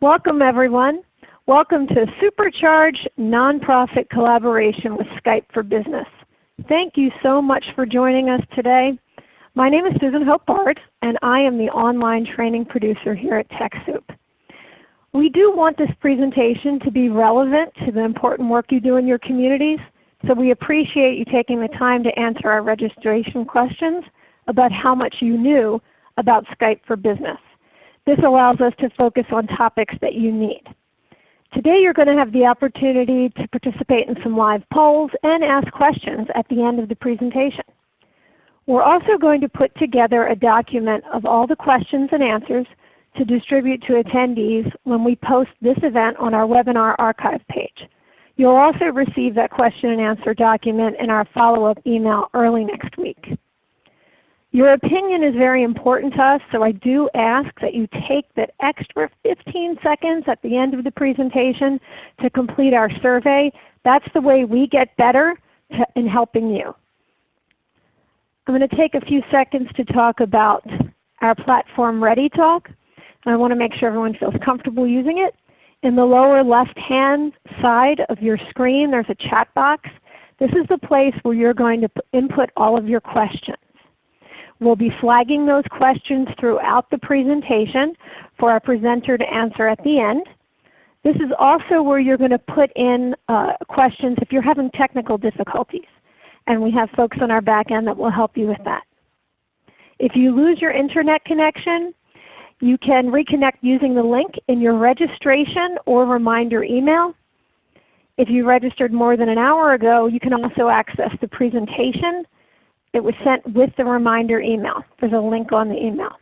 Welcome everyone. Welcome to Supercharge Nonprofit Collaboration with Skype for Business. Thank you so much for joining us today. My name is Susan Hope Bard and I am the online training producer here at TechSoup. We do want this presentation to be relevant to the important work you do in your communities, so we appreciate you taking the time to answer our registration questions about how much you knew about Skype for Business. This allows us to focus on topics that you need. Today you're going to have the opportunity to participate in some live polls and ask questions at the end of the presentation. We're also going to put together a document of all the questions and answers to distribute to attendees when we post this event on our webinar archive page. You'll also receive that question and answer document in our follow-up email early next week. Your opinion is very important to us, so I do ask that you take that extra 15 seconds at the end of the presentation to complete our survey. That's the way we get better in helping you. I'm going to take a few seconds to talk about our platform ReadyTalk. I want to make sure everyone feels comfortable using it. In the lower left hand side of your screen there's a chat box. This is the place where you're going to input all of your questions. We'll be flagging those questions throughout the presentation for our presenter to answer at the end. This is also where you're going to put in uh, questions if you're having technical difficulties. And we have folks on our back end that will help you with that. If you lose your Internet connection, you can reconnect using the link in your registration or reminder email. If you registered more than an hour ago, you can also access the presentation it was sent with the reminder email. There's a link on the email.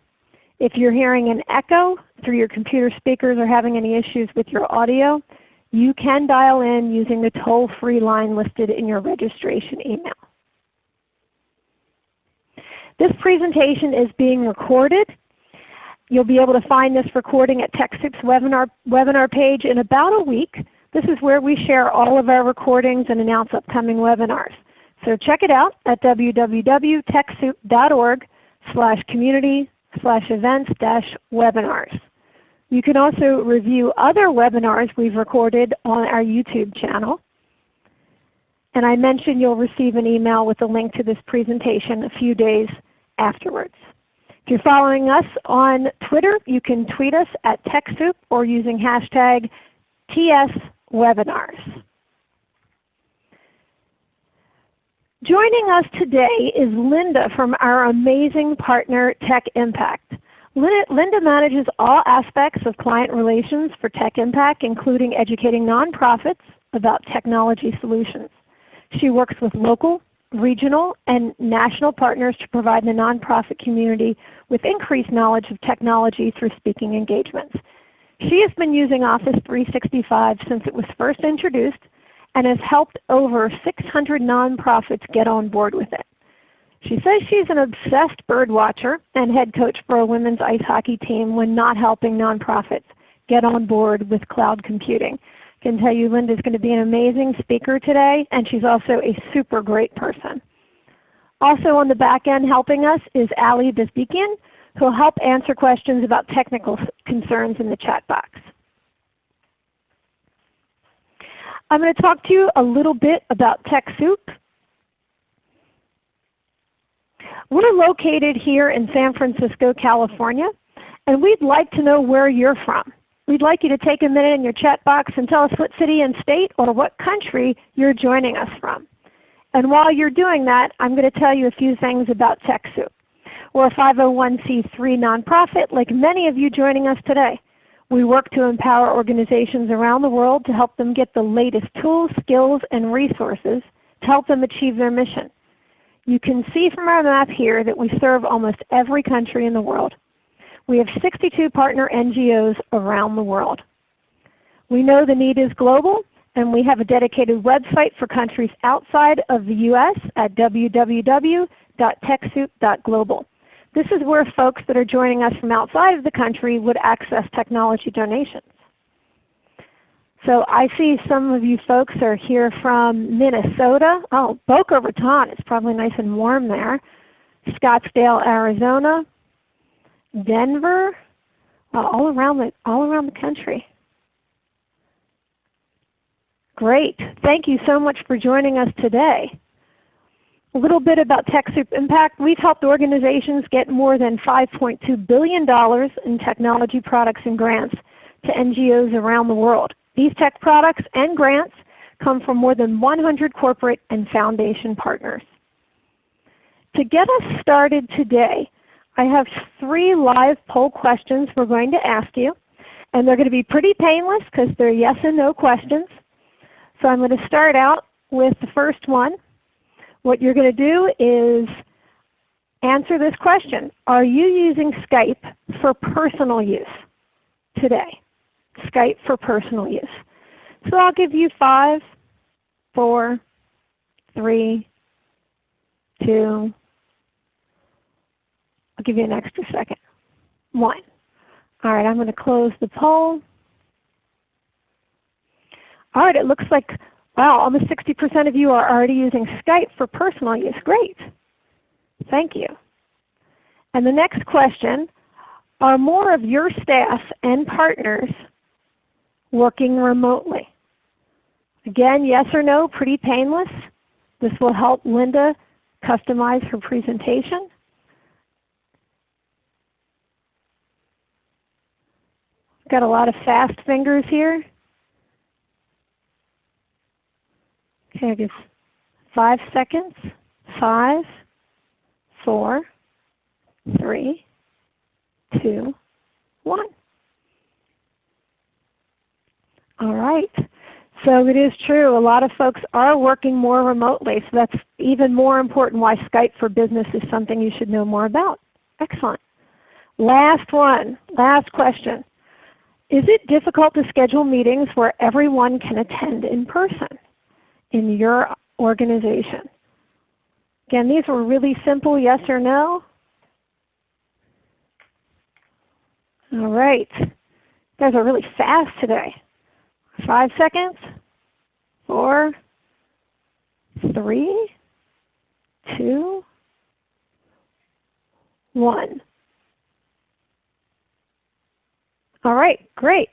If you're hearing an echo through your computer speakers or having any issues with your audio, you can dial in using the toll-free line listed in your registration email. This presentation is being recorded. You'll be able to find this recording at TechSoup's webinar, webinar page in about a week. This is where we share all of our recordings and announce upcoming webinars. So check it out at www.techsoup.org slash community slash events dash webinars. You can also review other webinars we've recorded on our YouTube channel. And I mentioned you'll receive an email with a link to this presentation a few days afterwards. If you're following us on Twitter, you can tweet us at TechSoup or using hashtag TSWebinars. Joining us today is Linda from our amazing partner Tech Impact. Linda manages all aspects of client relations for Tech Impact including educating nonprofits about technology solutions. She works with local, regional, and national partners to provide the nonprofit community with increased knowledge of technology through speaking engagements. She has been using Office 365 since it was first introduced and has helped over 600 nonprofits get on board with it. She says she's an obsessed bird watcher and head coach for a women's ice hockey team when not helping nonprofits get on board with cloud computing. I can tell you Linda is going to be an amazing speaker today and she's also a super great person. Also on the back end helping us is Ali Bezbikian who will help answer questions about technical concerns in the chat box. I'm going to talk to you a little bit about TechSoup. We're located here in San Francisco, California, and we'd like to know where you're from. We'd like you to take a minute in your chat box and tell us what city and state or what country you're joining us from. And while you're doing that, I'm going to tell you a few things about TechSoup. We're a 501c3 nonprofit like many of you joining us today. We work to empower organizations around the world to help them get the latest tools, skills, and resources to help them achieve their mission. You can see from our map here that we serve almost every country in the world. We have 62 partner NGOs around the world. We know the need is global and we have a dedicated website for countries outside of the U.S. at www.techsoup.global. This is where folks that are joining us from outside of the country would access technology donations. So I see some of you folks are here from Minnesota. Oh, Boca Raton. It's probably nice and warm there. Scottsdale, Arizona. Denver. all around the all around the country. Great. Thank you so much for joining us today. A little bit about TechSoup Impact. We've helped organizations get more than $5.2 billion in technology products and grants to NGOs around the world. These tech products and grants come from more than 100 corporate and foundation partners. To get us started today, I have three live poll questions we're going to ask you. And they're going to be pretty painless because they're yes and no questions. So I'm going to start out with the first one. What you're going to do is answer this question. Are you using Skype for personal use today? Skype for personal use. So I'll give you five, four, three, two, I'll give you an extra second. One. All right, I'm going to close the poll. All right, it looks like, wow, almost 60% of you are already using Skype for personal use. Great. Thank you. And the next question, are more of your staff and partners working remotely? Again, yes or no, pretty painless. This will help Linda customize her presentation. Got a lot of fast fingers here. Okay, I five seconds. Five, four, three, two, one. All right. So it is true. A lot of folks are working more remotely. So that's even more important why Skype for Business is something you should know more about. Excellent. Last one. Last question. Is it difficult to schedule meetings where everyone can attend in person in your organization? Again, these were really simple yes or no. All right. You guys are really fast today. Five seconds. Four, three, two, one. All right, great.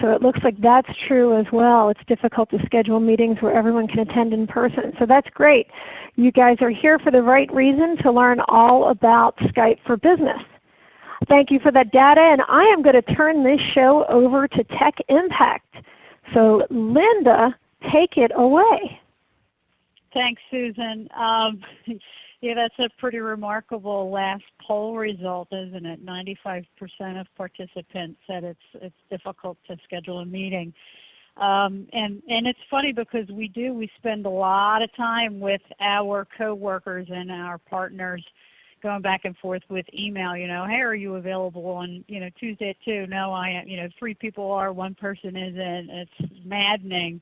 So it looks like that's true as well. It's difficult to schedule meetings where everyone can attend in person. So that's great. You guys are here for the right reason to learn all about Skype for Business. Thank you for that data. And I am going to turn this show over to Tech Impact. So Linda, take it away. Thanks, Susan. Um, yeah, that's a pretty remarkable last poll result, isn't it? 95% of participants said it's it's difficult to schedule a meeting. Um, and and it's funny because we do we spend a lot of time with our coworkers and our partners going back and forth with email, you know, hey, are you available on, you know, Tuesday at 2? No, I am. You know, three people are, one person isn't. It's maddening.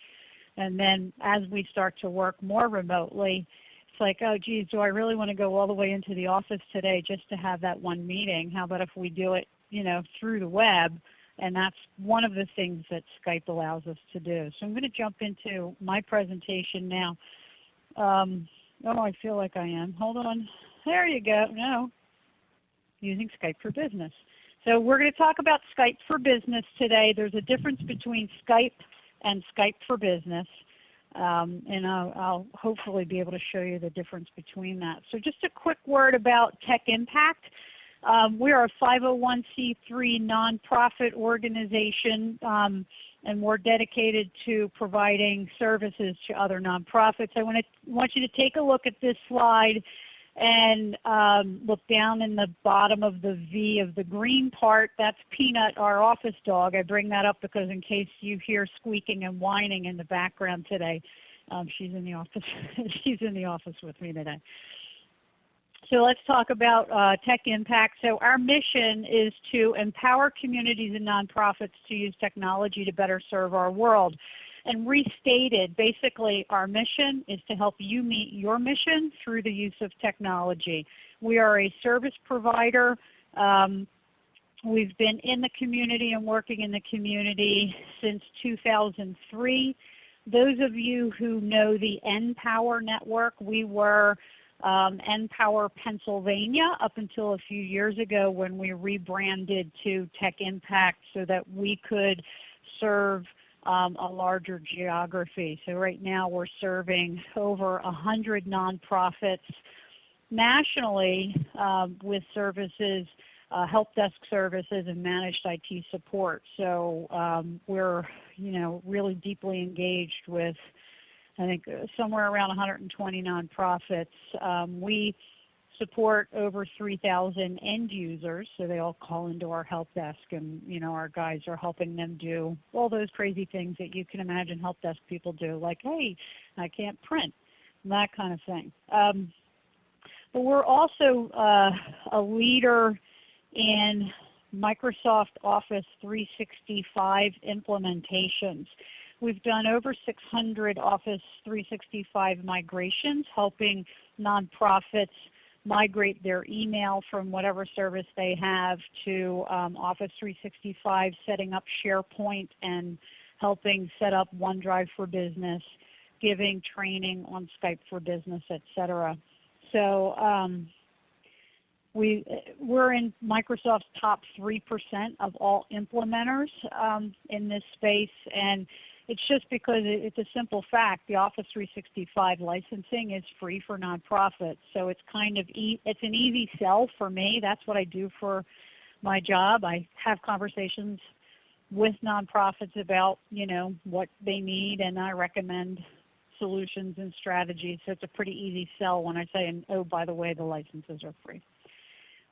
And then as we start to work more remotely, it's like, oh geez, do I really want to go all the way into the office today just to have that one meeting? How about if we do it you know, through the web? And that's one of the things that Skype allows us to do. So I'm going to jump into my presentation now. Um, oh, I feel like I am. Hold on. There you go. No. Using Skype for Business. So we're going to talk about Skype for Business today. There's a difference between Skype and Skype for Business. Um, and I'll, I'll, hopefully be able to show you the difference between that. So just a quick word about Tech Impact. Um, we are a 501c3 nonprofit organization um, and we're dedicated to providing services to other nonprofits. I want, to, want you to take a look at this slide and um, look down in the bottom of the V of the green part, that's Peanut, our office dog. I bring that up because in case you hear squeaking and whining in the background today, um, she's in the office. she's in the office with me today. So let's talk about uh, tech impact. So our mission is to empower communities and nonprofits to use technology to better serve our world and restated, basically our mission is to help you meet your mission through the use of technology. We are a service provider. Um, we've been in the community and working in the community since 2003. Those of you who know the NPower network, we were um, NPower Pennsylvania up until a few years ago when we rebranded to Tech Impact so that we could serve um, a larger geography. So right now we're serving over 100 nonprofits nationally um, with services, uh, help desk services and managed IT support. So um, we're you know, really deeply engaged with I think uh, somewhere around 120 nonprofits. Um, we support over 3,000 end users, so they all call into our help desk and you know, our guys are helping them do all those crazy things that you can imagine help desk people do, like, hey, I can't print, that kind of thing. Um, but we're also uh, a leader in Microsoft Office 365 implementations. We've done over 600 Office 365 migrations, helping nonprofits migrate their email from whatever service they have to um, Office 365, setting up SharePoint and helping set up OneDrive for Business, giving training on Skype for Business, etc. So um, we, we're in Microsoft's top 3% of all implementers um, in this space. And it's just because it's a simple fact. The Office 365 licensing is free for nonprofits. So it's kind of e it's an easy sell for me. That's what I do for my job. I have conversations with nonprofits about you know what they need and I recommend solutions and strategies. So it's a pretty easy sell when I say, and oh by the way, the licenses are free.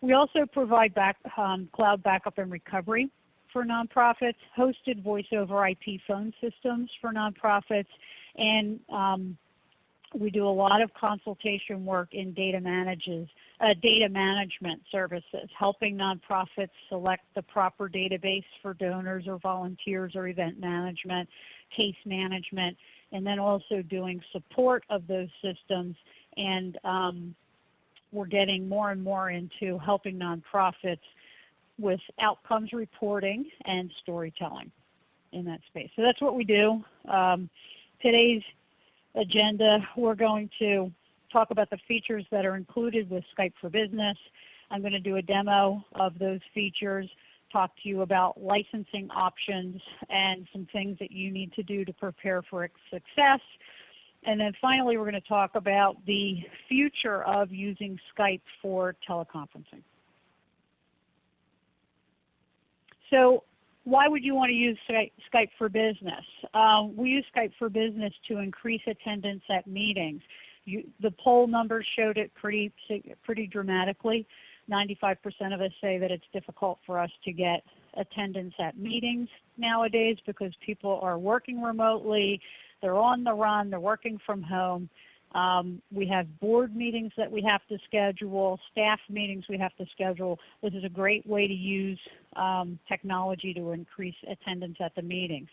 We also provide back, um, cloud backup and recovery for nonprofits, hosted voice over IP phone systems for nonprofits, and um, we do a lot of consultation work in data, manages, uh, data management services, helping nonprofits select the proper database for donors or volunteers or event management, case management, and then also doing support of those systems. And um, we're getting more and more into helping nonprofits with outcomes reporting and storytelling in that space. So that's what we do. Um, today's agenda, we're going to talk about the features that are included with Skype for Business. I'm going to do a demo of those features, talk to you about licensing options and some things that you need to do to prepare for success. And then finally we're going to talk about the future of using Skype for teleconferencing. So why would you want to use Skype for Business? Um, we use Skype for Business to increase attendance at meetings. You, the poll numbers showed it pretty, pretty dramatically. 95% of us say that it's difficult for us to get attendance at meetings nowadays because people are working remotely, they're on the run, they're working from home. Um, we have board meetings that we have to schedule, staff meetings we have to schedule. This is a great way to use um, technology to increase attendance at the meetings.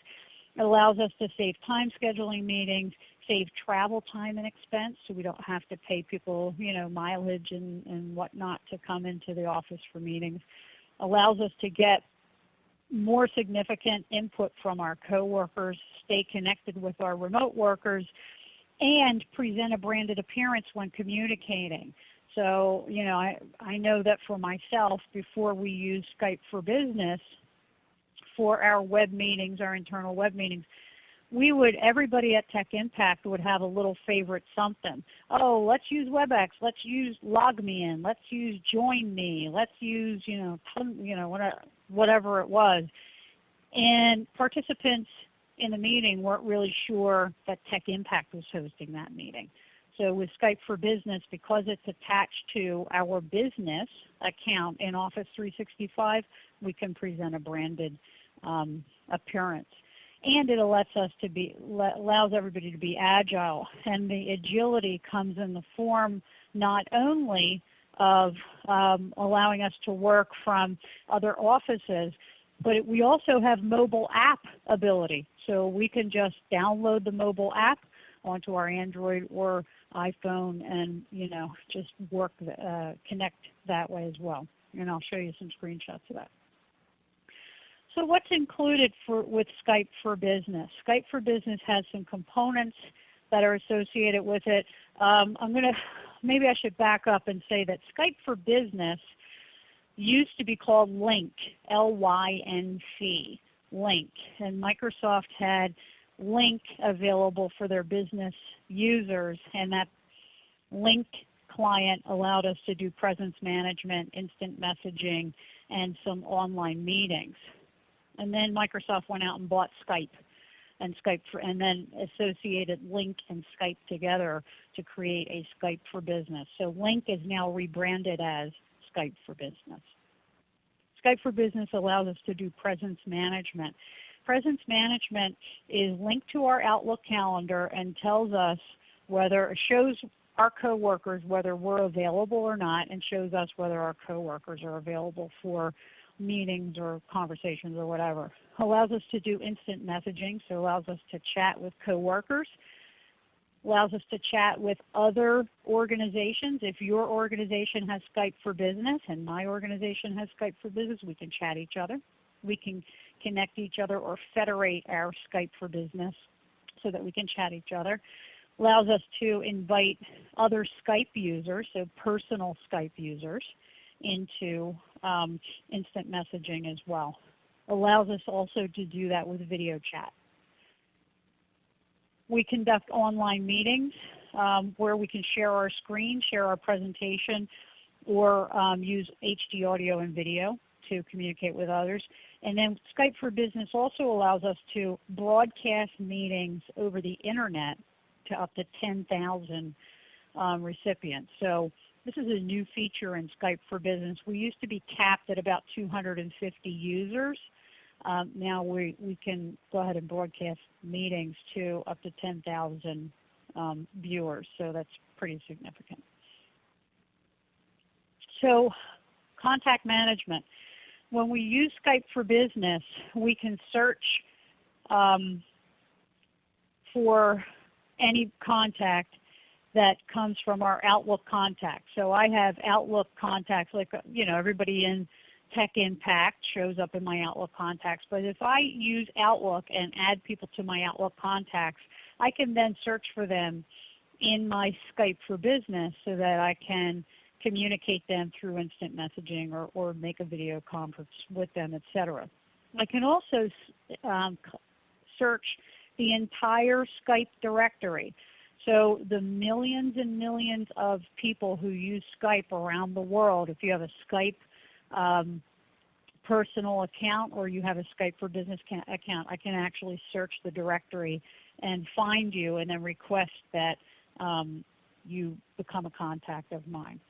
It allows us to save time scheduling meetings, save travel time and expense so we don't have to pay people you know, mileage and, and whatnot to come into the office for meetings. Allows us to get more significant input from our coworkers, stay connected with our remote workers, and present a branded appearance when communicating. So you know, I, I know that for myself, before we use Skype for Business for our web meetings, our internal web meetings, we would, everybody at Tech Impact would have a little favorite something. Oh, let's use WebEx. Let's use LogMeIn. Let's use JoinMe. Let's use, you know, you know, whatever it was. And participants in the meeting weren't really sure that Tech Impact was hosting that meeting. So with Skype for Business, because it's attached to our business account in Office 365, we can present a branded um, appearance. And it lets us to be, allows everybody to be agile. And the agility comes in the form not only of um, allowing us to work from other offices, but it, we also have mobile app ability. So we can just download the mobile app onto our Android or iPhone and you know, just work, uh, connect that way as well. And I'll show you some screenshots of that. So what's included for, with Skype for Business? Skype for Business has some components that are associated with it. Um, I'm going to maybe I should back up and say that Skype for Business used to be called Lync, L-Y-N-C, Lync. And Microsoft had Lync available for their business users, and that Lync client allowed us to do presence management, instant messaging, and some online meetings. And then Microsoft went out and bought Skype and Skype for, and then associated Lync and Skype together to create a Skype for Business. So Lync is now rebranded as Skype for Business. Skype for Business allows us to do presence management. Presence management is linked to our Outlook calendar and tells us whether, shows our coworkers whether we're available or not and shows us whether our coworkers are available for meetings or conversations or whatever. Allows us to do instant messaging, so allows us to chat with coworkers. Allows us to chat with other organizations. If your organization has Skype for Business and my organization has Skype for Business, we can chat each other. We can connect each other or federate our Skype for Business so that we can chat each other. Allows us to invite other Skype users, so personal Skype users, into um, instant messaging as well. Allows us also to do that with video chat. We conduct online meetings um, where we can share our screen, share our presentation, or um, use HD audio and video to communicate with others. And then Skype for Business also allows us to broadcast meetings over the Internet to up to 10,000 um, recipients. So this is a new feature in Skype for Business. We used to be capped at about 250 users. Um, now we, we can go ahead and broadcast meetings to up to 10,000 um, viewers, so that's pretty significant. So contact management. When we use Skype for Business, we can search um, for any contact that comes from our Outlook contacts. So I have Outlook contacts, like you know everybody in Tech Impact shows up in my Outlook contacts. But if I use Outlook and add people to my Outlook contacts, I can then search for them in my Skype for Business so that I can communicate them through instant messaging or, or make a video conference with them, etc. I can also um, search the entire Skype directory. So the millions and millions of people who use Skype around the world, if you have a Skype um, personal account or you have a Skype for Business account, I can actually search the directory and find you and then request that um, you become a contact of mine.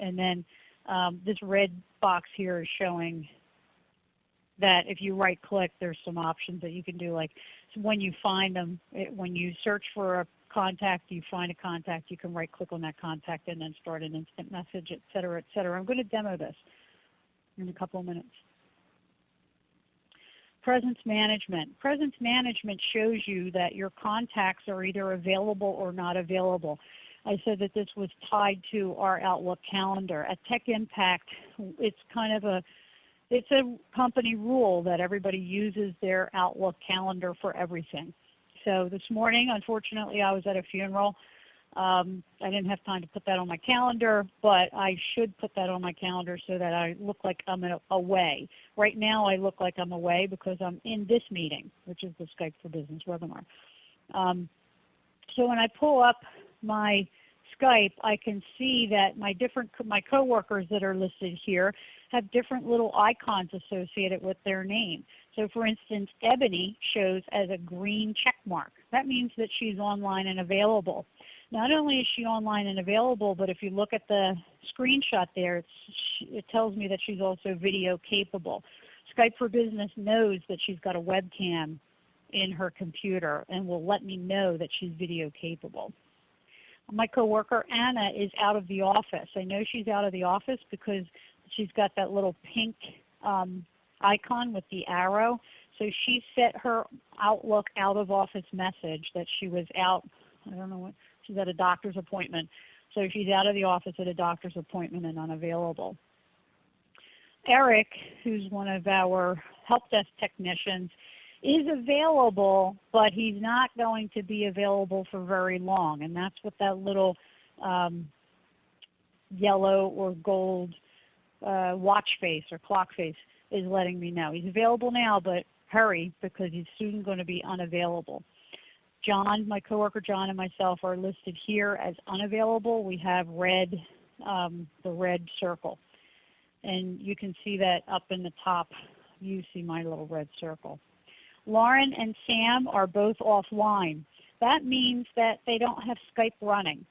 And then um, this red box here is showing that if you right click there's some options that you can do like when you find them, it, when you search for a contact, you find a contact, you can right click on that contact and then start an instant message, et cetera, et cetera. I'm going to demo this in a couple of minutes. Presence management. Presence management shows you that your contacts are either available or not available. I said that this was tied to our Outlook calendar. At Tech Impact, it's kind of a it's a company rule that everybody uses their Outlook calendar for everything. So this morning, unfortunately, I was at a funeral. Um, I didn't have time to put that on my calendar, but I should put that on my calendar so that I look like I'm away. Right now I look like I'm away because I'm in this meeting, which is the Skype for Business webinar. Um, so when I pull up my Skype, I can see that my different my coworkers that are listed here have different little icons associated with their name. So for instance, Ebony shows as a green check mark. That means that she's online and available. Not only is she online and available, but if you look at the screenshot there, it tells me that she's also video capable. Skype for Business knows that she's got a webcam in her computer and will let me know that she's video capable. My coworker Anna is out of the office. I know she's out of the office because she's got that little pink um, icon with the arrow. So she set her Outlook out of office message that she was out, I don't know what, she's at a doctor's appointment. So she's out of the office at a doctor's appointment and unavailable. Eric, who's one of our help desk technicians, is available, but he's not going to be available for very long. And that's what that little um, yellow or gold uh, watch face or clock face is letting me know. He's available now, but hurry because he's soon going to be unavailable. John, my coworker John and myself are listed here as unavailable. We have red, um, the red circle. And you can see that up in the top. You see my little red circle. Lauren and Sam are both offline. That means that they don't have Skype running.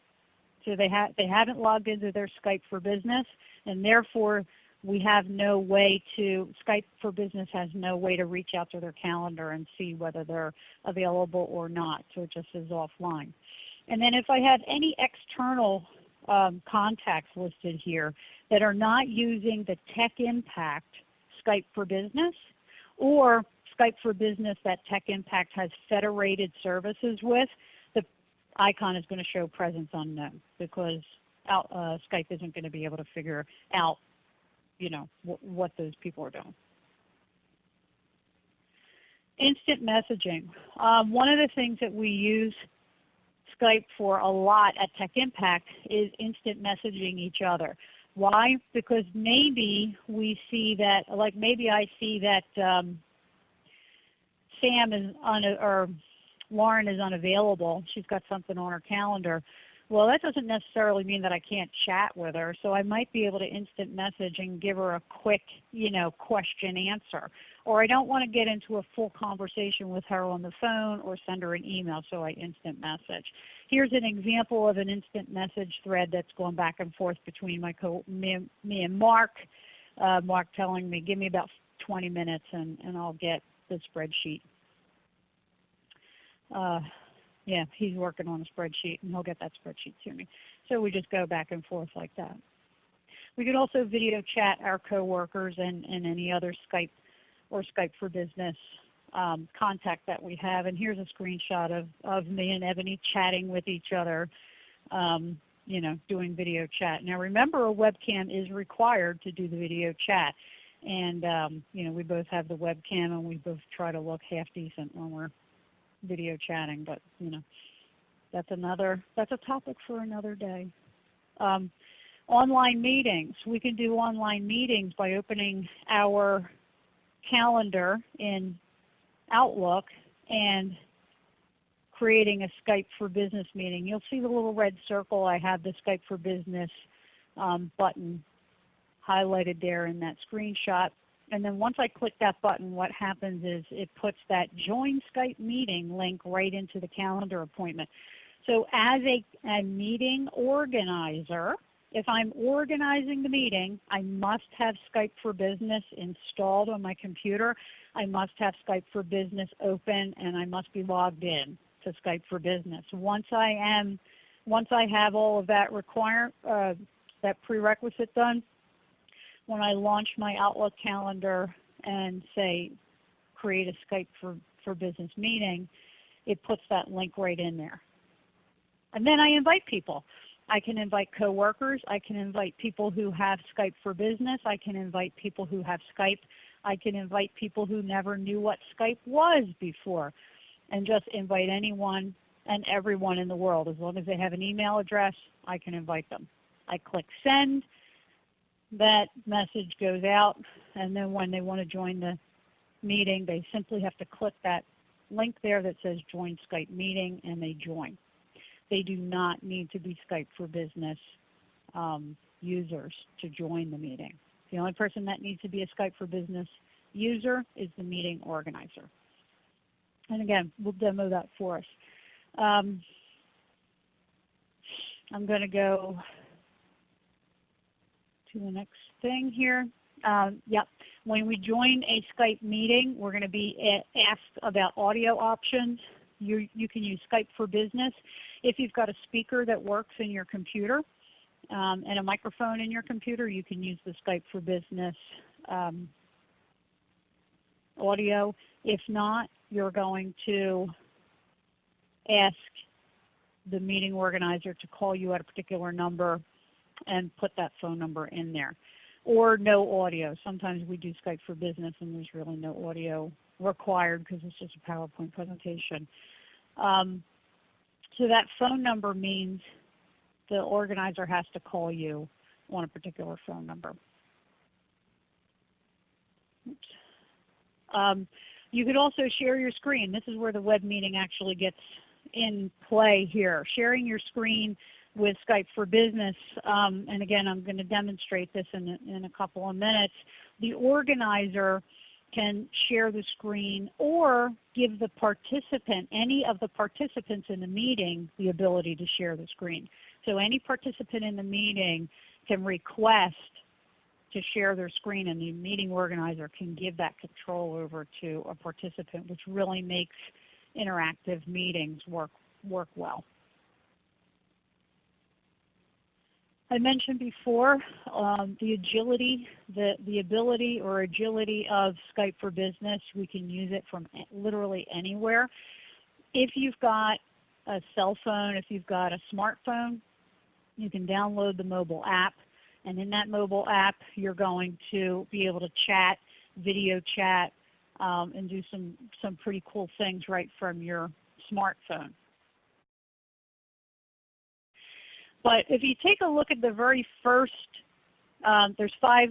So they, ha they haven't logged into their Skype for Business, and therefore we have no way to, Skype for Business has no way to reach out to their calendar and see whether they're available or not. So it just is offline. And then if I have any external um, contacts listed here that are not using the Tech Impact Skype for Business or Skype for Business that Tech Impact has federated services with, the icon is going to show presence unknown because out, uh, Skype isn't going to be able to figure out you know, what those people are doing. Instant messaging. Um, one of the things that we use Skype for a lot at Tech Impact is instant messaging each other. Why? Because maybe we see that, like maybe I see that um, Sam is on, or Lauren is unavailable. She's got something on her calendar. Well, that doesn't necessarily mean that I can't chat with her. So I might be able to instant message and give her a quick you know, question answer. Or I don't want to get into a full conversation with her on the phone or send her an email, so I instant message. Here's an example of an instant message thread that's going back and forth between my co me, me and Mark. Uh, Mark telling me, give me about 20 minutes and, and I'll get the spreadsheet. Uh, yeah, he's working on a spreadsheet and he'll get that spreadsheet to me. So we just go back and forth like that. We could also video chat our coworkers and, and any other Skype or Skype for Business um, contact that we have. And here's a screenshot of, of me and Ebony chatting with each other, um, you know, doing video chat. Now remember a webcam is required to do the video chat. And um, you know, we both have the webcam and we both try to look half decent when we're video chatting, but you know, that's another that's a topic for another day. Um, online meetings. We can do online meetings by opening our calendar in Outlook and creating a Skype for Business meeting. You'll see the little red circle. I have the Skype for Business um, button highlighted there in that screenshot. And then once I click that button, what happens is it puts that Join Skype Meeting link right into the calendar appointment. So as a, a meeting organizer, if I'm organizing the meeting, I must have Skype for Business installed on my computer. I must have Skype for Business open and I must be logged in to Skype for Business. Once I am, once I have all of that require, uh, that prerequisite done, when I launch my Outlook calendar and say create a Skype for, for business meeting, it puts that link right in there. And then I invite people. I can invite coworkers. I can invite people who have Skype for Business. I can invite people who have Skype. I can invite people who never knew what Skype was before and just invite anyone and everyone in the world. As long as they have an email address, I can invite them. I click send that message goes out and then when they want to join the meeting they simply have to click that link there that says join Skype meeting and they join. They do not need to be Skype for Business um, users to join the meeting. The only person that needs to be a Skype for Business user is the meeting organizer. And again, we'll demo that for us. Um, I'm going to go to the next thing here. Um, yep. When we join a Skype meeting, we're going to be asked about audio options. You, you can use Skype for Business. If you've got a speaker that works in your computer um, and a microphone in your computer, you can use the Skype for Business um, audio. If not, you're going to ask the meeting organizer to call you at a particular number and put that phone number in there. Or no audio. Sometimes we do Skype for Business and there's really no audio required because it's just a PowerPoint presentation. Um, so that phone number means the organizer has to call you on a particular phone number. Um, you could also share your screen. This is where the web meeting actually gets in play here. Sharing your screen with Skype for Business, um, and again I'm going to demonstrate this in a, in a couple of minutes. The organizer can share the screen or give the participant, any of the participants in the meeting, the ability to share the screen. So any participant in the meeting can request to share their screen and the meeting organizer can give that control over to a participant which really makes interactive meetings work, work well. I mentioned before um, the agility, the, the ability or agility of Skype for Business. We can use it from literally anywhere. If you've got a cell phone, if you've got a smartphone, you can download the mobile app. And in that mobile app, you're going to be able to chat, video chat, um, and do some, some pretty cool things right from your smartphone. But if you take a look at the very first, um, there's five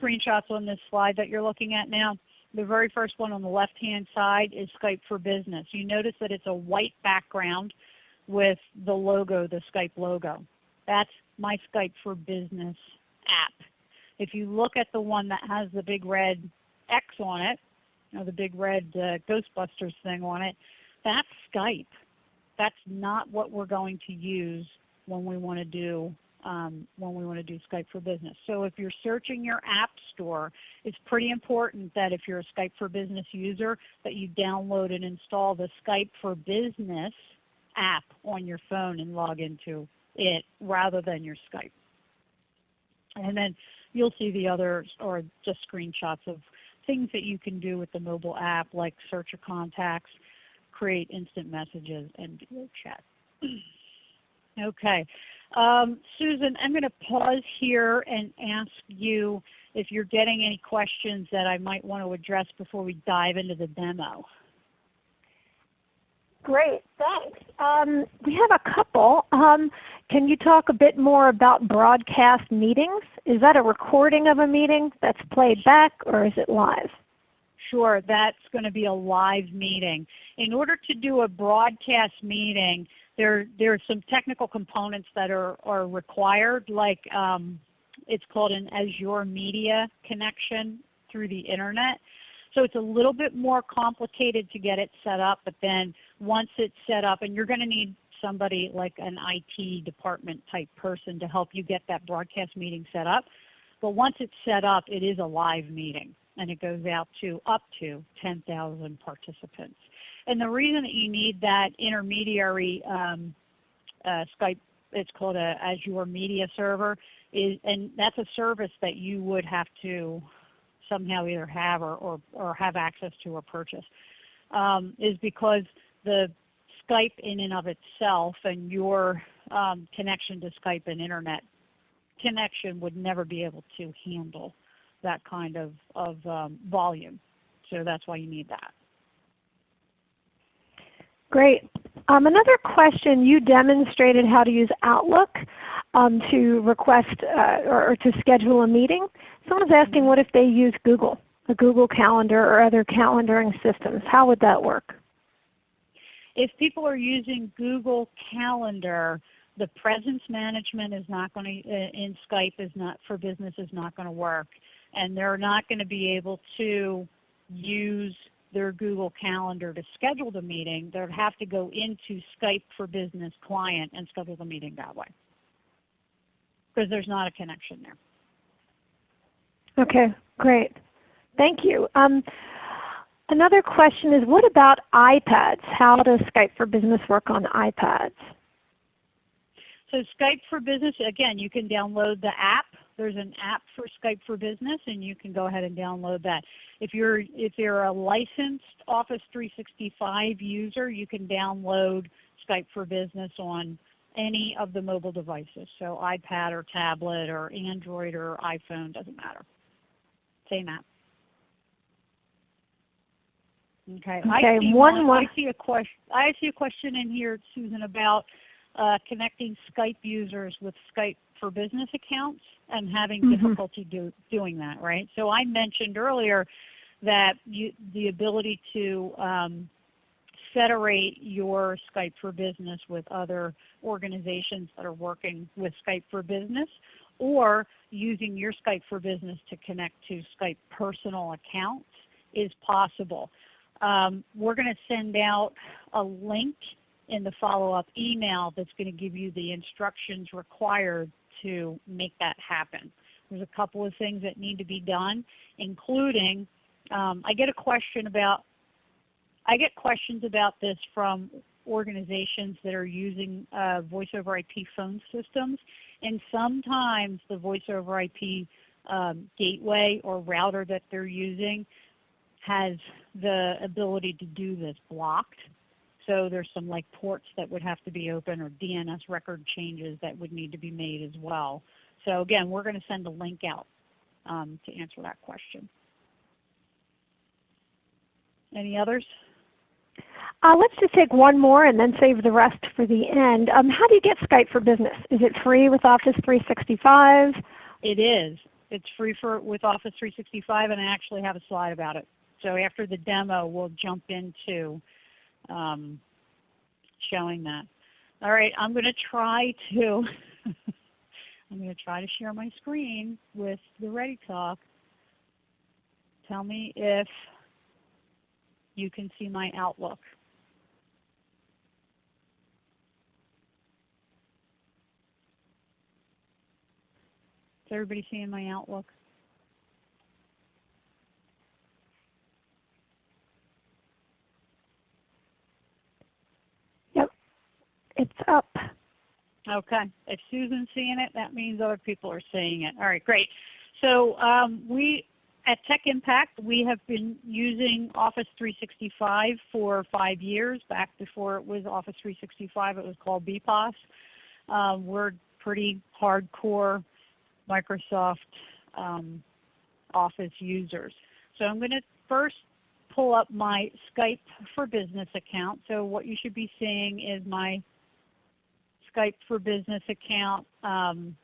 screenshots on this slide that you're looking at now. The very first one on the left-hand side is Skype for Business. You notice that it's a white background with the logo, the Skype logo. That's my Skype for Business app. If you look at the one that has the big red X on it, you know, the big red uh, Ghostbusters thing on it, that's Skype. That's not what we're going to use when we want to do um, when we want to do Skype for Business. So if you're searching your app store, it's pretty important that if you're a Skype for Business user that you download and install the Skype for Business app on your phone and log into it rather than your Skype. And then you'll see the other or just screenshots of things that you can do with the mobile app like search your contacts, create instant messages, and video chat. okay. Um, Susan, I'm going to pause here and ask you if you're getting any questions that I might want to address before we dive into the demo. Great, thanks. Um, we have a couple. Um, can you talk a bit more about broadcast meetings? Is that a recording of a meeting that's played back or is it live? Sure, that's going to be a live meeting. In order to do a broadcast meeting, there, there are some technical components that are, are required, like um, it's called an Azure Media connection through the Internet. So it's a little bit more complicated to get it set up, but then once it's set up, and you're going to need somebody like an IT department type person to help you get that broadcast meeting set up. But once it's set up, it is a live meeting and it goes out to up to 10,000 participants. And the reason that you need that intermediary um, uh, Skype, it's called a Azure Media Server, is, and that's a service that you would have to somehow either have or, or, or have access to or purchase, um, is because the Skype in and of itself and your um, connection to Skype and Internet connection would never be able to handle that kind of, of um, volume. So that's why you need that. Great. Um, another question, you demonstrated how to use Outlook um, to request uh, or, to schedule a meeting. Someone's asking what if they use Google, a Google Calendar or other calendaring systems. How would that work? If people are using Google Calendar, the presence management is not going to, uh, in Skype is not for business is not going to work. And they're not going to be able to use their Google Calendar to schedule the meeting. They'll have to go into Skype for Business client and schedule the meeting that way because there's not a connection there. Okay, great. Thank you. Um, another question is what about iPads? How does Skype for Business work on iPads? So Skype for Business, again, you can download the app. There's an app for Skype for Business and you can go ahead and download that. If you're, if you're a licensed Office 365 user, you can download Skype for Business on any of the mobile devices. So iPad or tablet or Android or iPhone, doesn't matter. Same app. Okay. Okay. I see one, one. I see a question. I see a question in here, Susan, about uh, connecting Skype users with Skype for Business accounts and having Mhm. difficulty do, doing that, right? So I mentioned earlier that you, the ability to um, federate your Skype for Business with other organizations that are working with Skype for Business or using your Skype for Business to connect to Skype personal accounts is possible. Um, we're going to send out a link in the follow-up email that's going to give you the instructions required to make that happen. There's a couple of things that need to be done, including um, I get a question about I get questions about this from organizations that are using uh, voice over IP phone systems, and sometimes the voice over IP um, gateway or router that they're using has the ability to do this blocked. So there's some like ports that would have to be open or DNS record changes that would need to be made as well. So again, we're going to send a link out um, to answer that question. Any others? Uh, let's just take one more and then save the rest for the end. Um, how do you get Skype for Business? Is it free with Office 365? It is. It's free for with Office 365 and I actually have a slide about it. So after the demo we'll jump into um, showing that. All right, I'm going to try to I'm going to try to share my screen with the ReadyTalk. Tell me if you can see my Outlook. Is everybody seeing my Outlook? Yep, it's up. Okay. If Susan's seeing it, that means other people are seeing it. All right, great. So um, we at Tech Impact, we have been using Office 365 for five years. Back before it was Office 365, it was called BPOS. Um, we're pretty hardcore Microsoft um, Office users. So I'm going to first pull up my Skype for Business account. So what you should be seeing is my Skype for Business account um,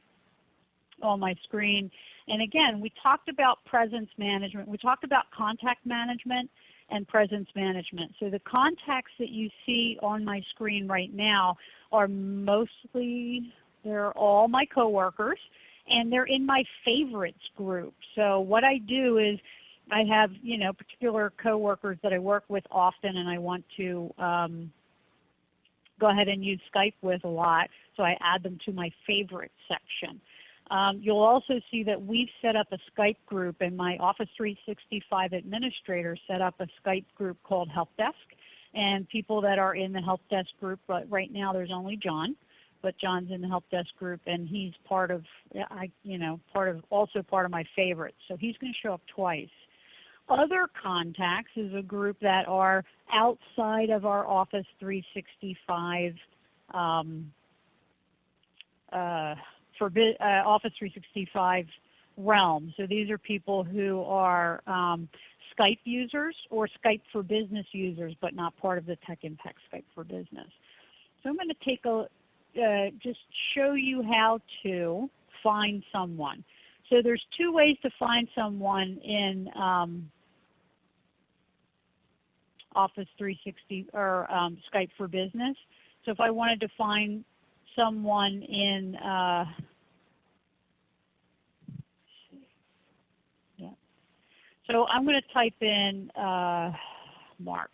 on my screen. And again, we talked about presence management. We talked about contact management and presence management. So the contacts that you see on my screen right now are mostly, they're all my coworkers and they're in my favorites group. So what I do is I have you know particular coworkers that I work with often and I want to um, go ahead and use Skype with a lot. So I add them to my favorite section. Um, you'll also see that we've set up a Skype group and my Office 365 administrator set up a Skype group called Help Desk. And people that are in the Help Desk group, but right now there's only John, but John's in the Help Desk group and he's part of, I, you know, part of, also part of my favorites. So he's going to show up twice. Other contacts is a group that are outside of our Office 365 um, uh, for uh, Office 365 realm. So these are people who are um, Skype users or Skype for Business users, but not part of the Tech Impact Skype for Business. So I'm going to take a uh, just show you how to find someone. So there's two ways to find someone in um, Office 360 or um, Skype for Business. So if I wanted to find someone in uh, yeah. So I'm going to type in uh, Mark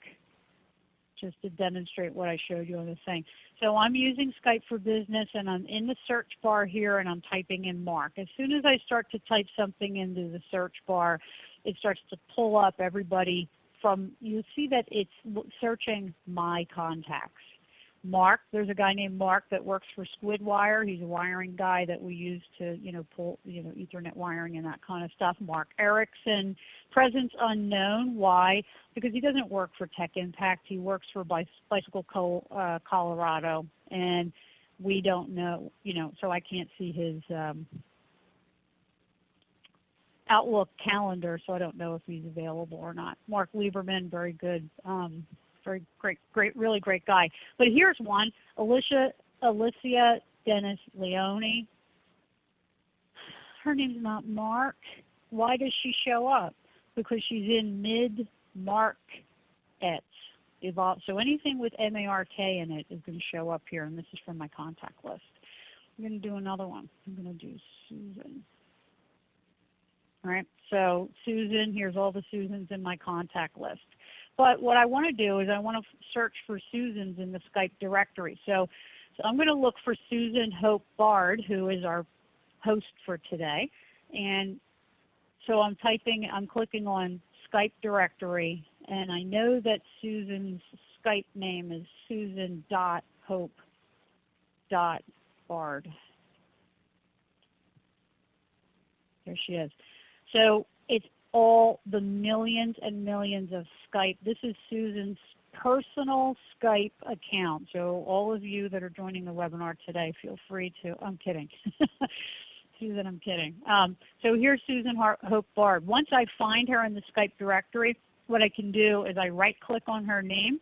just to demonstrate what I showed you on the thing. So I'm using Skype for Business and I'm in the search bar here and I'm typing in Mark. As soon as I start to type something into the search bar, it starts to pull up everybody from, you see that it's searching my contacts. Mark, there's a guy named Mark that works for Squidwire. He's a wiring guy that we use to you know, pull you know, Ethernet wiring and that kind of stuff. Mark Erickson, presence unknown. Why? Because he doesn't work for Tech Impact. He works for Bicycle Co uh, Colorado, and we don't know, you know, so I can't see his um, Outlook calendar, so I don't know if he's available or not. Mark Lieberman, very good, um, very great, great, really great guy. But here's one, Alicia Alicia Dennis Leone. Her name's not Mark. Why does she show up? Because she's in mid-mark evolve. So anything with M-A-R-K in it is going to show up here, and this is from my contact list. I'm going to do another one. I'm going to do Susan. All right, so Susan, here's all the Susans in my contact list. But what I want to do is I want to search for Susans in the Skype directory. So, so I'm going to look for Susan Hope Bard, who is our host for today. And so I'm typing, I'm clicking on Skype directory, and I know that Susan's Skype name is susan.hope.bard. There she is. So it's all the millions and millions of Skype. This is Susan's personal Skype account. So all of you that are joining the webinar today, feel free to, I'm kidding. Susan, I'm kidding. Um, so here's Susan Hope Bard. Once I find her in the Skype directory, what I can do is I right click on her name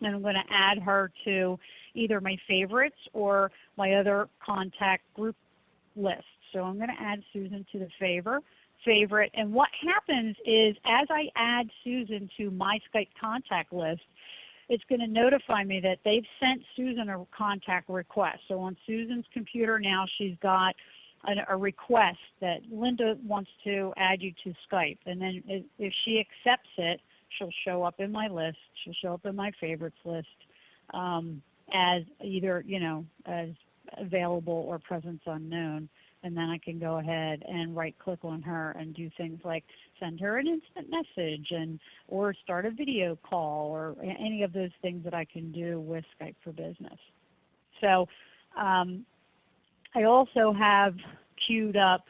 and I'm going to add her to either my favorites or my other contact group list. So I'm going to add Susan to the favor, favorite. And what happens is as I add Susan to my Skype contact list, it's going to notify me that they've sent Susan a contact request. So on Susan's computer now she's got a, request that Linda wants to add you to Skype. And then if she accepts it, she'll show up in my list. She'll show up in my favorites list um, as either you know as available or presence unknown. And then I can go ahead and right click on her and do things like send her an instant message and or start a video call or any of those things that I can do with Skype for Business. So um, I also have queued up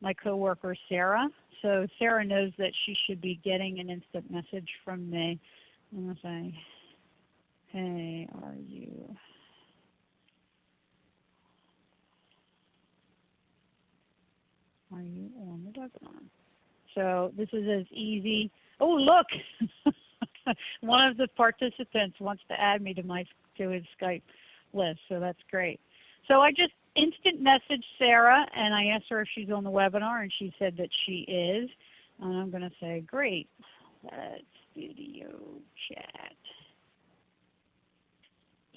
my coworker Sarah. So Sarah knows that she should be getting an instant message from me. I'm going to say, hey, are you? Are you on the webinar? So this is as easy. Oh look! One of the participants wants to add me to my to his Skype list, so that's great. So I just instant message Sarah and I asked her if she's on the webinar and she said that she is. And I'm going to say, great, let's video chat.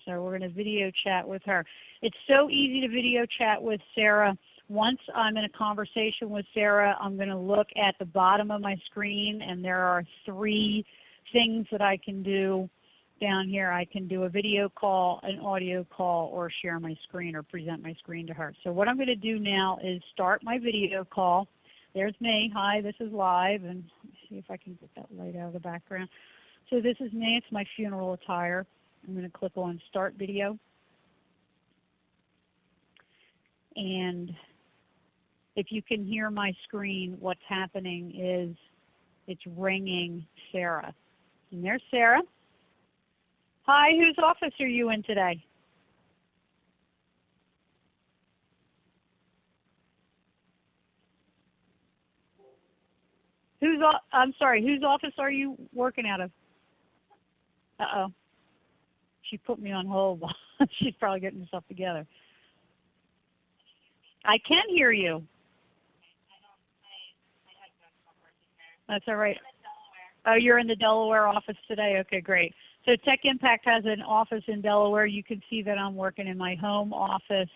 So we're going to video chat with her. It's so easy to video chat with Sarah. Once I'm in a conversation with Sarah, I'm going to look at the bottom of my screen and there are three things that I can do down here I can do a video call, an audio call, or share my screen or present my screen to her. So what I'm going to do now is start my video call. There's me. Hi, this is live. And see if I can get that light out of the background. So this is me. It's my funeral attire. I'm going to click on Start Video. And if you can hear my screen, what's happening is it's ringing Sarah. And there's Sarah. Hi, whose office are you in today? Whose I'm sorry, whose office are you working out of? Uh-oh. She put me on hold. She's probably getting herself together. I can hear you. That's all right. Oh, you're in the Delaware office today? Okay, great. So Tech Impact has an office in Delaware. You can see that I'm working in my home office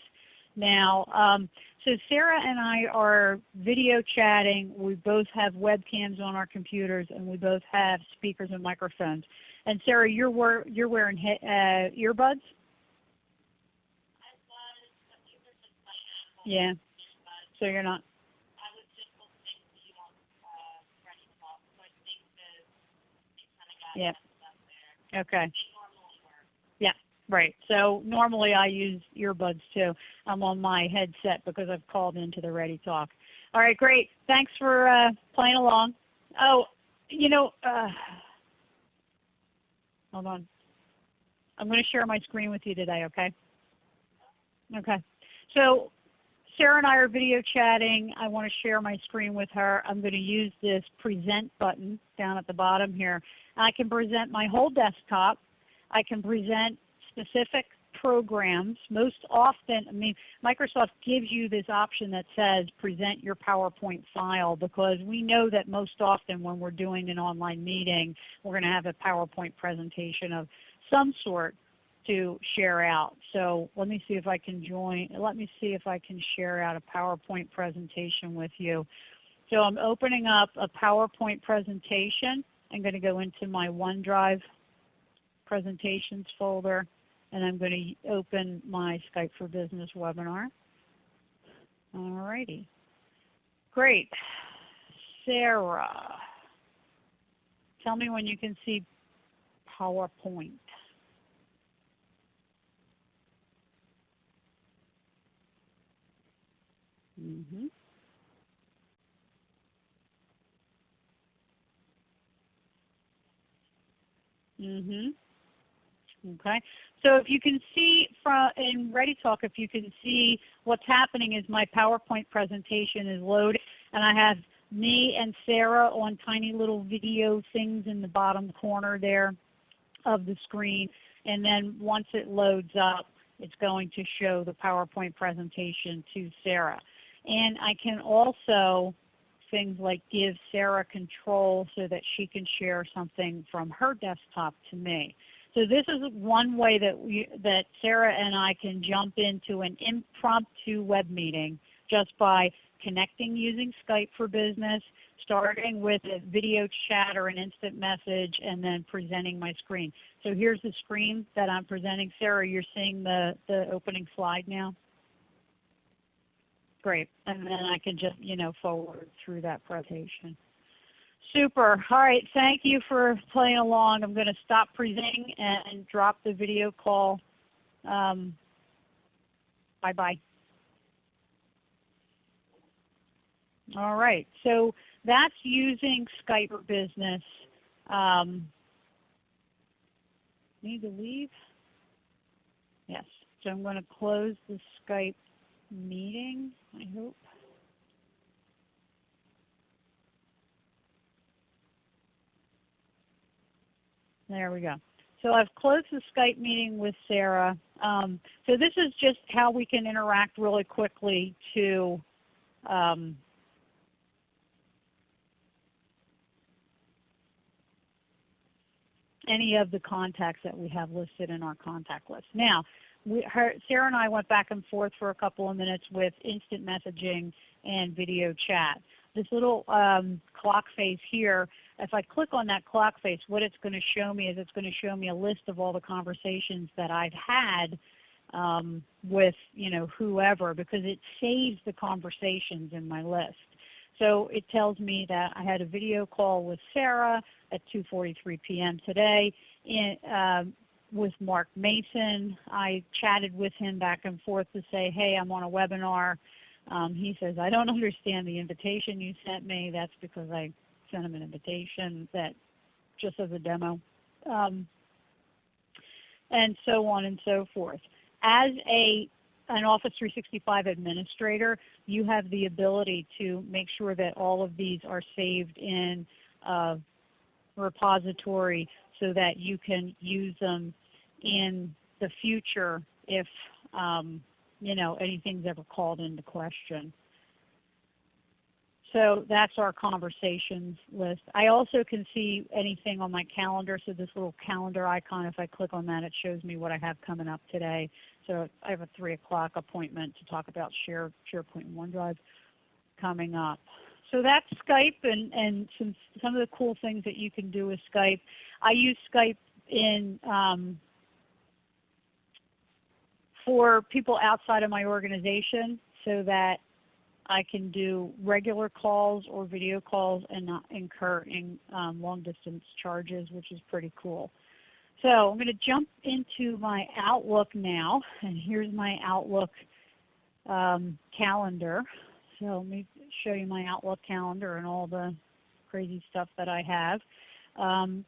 now. Um, so Sarah and I are video chatting. We both have webcams on our computers and we both have speakers and microphones. And Sarah, you're, you're wearing uh, earbuds? Yeah. So you're not. Yeah. Okay. Yeah, right. So normally I use earbuds too. I'm on my headset because I've called into the ReadyTalk. All right, great. Thanks for uh, playing along. Oh, you know, uh, hold on. I'm going to share my screen with you today, okay? Okay. So Sarah and I are video chatting. I want to share my screen with her. I'm going to use this present button down at the bottom here. I can present my whole desktop. I can present specific programs, most often, I mean, Microsoft gives you this option that says present your PowerPoint file because we know that most often when we're doing an online meeting, we're going to have a PowerPoint presentation of some sort to share out. So let me see if I can join, let me see if I can share out a PowerPoint presentation with you. So I'm opening up a PowerPoint presentation. I'm going to go into my OneDrive presentations folder and I'm going to open my Skype for Business webinar. Alrighty. Great. Sarah, tell me when you can see PowerPoint. Mm -hmm. Mm-hmm. Okay. So if you can see from in ReadyTalk, if you can see what's happening is my PowerPoint presentation is loaded and I have me and Sarah on tiny little video things in the bottom corner there of the screen. And then once it loads up, it's going to show the PowerPoint presentation to Sarah. And I can also things like give Sarah control so that she can share something from her desktop to me. So this is one way that, we, that Sarah and I can jump into an impromptu web meeting just by connecting using Skype for Business, starting with a video chat or an instant message, and then presenting my screen. So here's the screen that I'm presenting. Sarah, you're seeing the, the opening slide now? Great. And then I can just you know forward through that presentation. Super. All right. Thank you for playing along. I'm going to stop presenting and drop the video call. Um, bye bye. All right. So that's using Skype for Business. Um, need to leave? Yes. So I'm going to close the Skype meeting, I hope. There we go. So I've closed the Skype meeting with Sarah. Um, so this is just how we can interact really quickly to um, any of the contacts that we have listed in our contact list. Now, we, her, Sarah and I went back and forth for a couple of minutes with instant messaging and video chat. This little um, clock face here, if I click on that clock face, what it's going to show me is it's going to show me a list of all the conversations that I've had um, with you know whoever because it saves the conversations in my list. So it tells me that I had a video call with Sarah at 2.43 p.m. today. In, um, with Mark Mason. I chatted with him back and forth to say, hey, I'm on a webinar. Um, he says, I don't understand the invitation you sent me. That's because I sent him an invitation that just as a demo. Um, and so on and so forth. As a an Office 365 administrator, you have the ability to make sure that all of these are saved in a repository so that you can use them in the future if um, you know anything's ever called into question. So that's our conversations list. I also can see anything on my calendar. So this little calendar icon, if I click on that, it shows me what I have coming up today. So I have a 3 o'clock appointment to talk about Share, SharePoint and OneDrive coming up. So that's Skype and, and some, some of the cool things that you can do with Skype. I use Skype in um, for people outside of my organization so that I can do regular calls or video calls and not incur in, um, long distance charges, which is pretty cool. So I'm going to jump into my Outlook now, and here's my Outlook um, calendar. So let me show you my Outlook calendar and all the crazy stuff that I have. Um,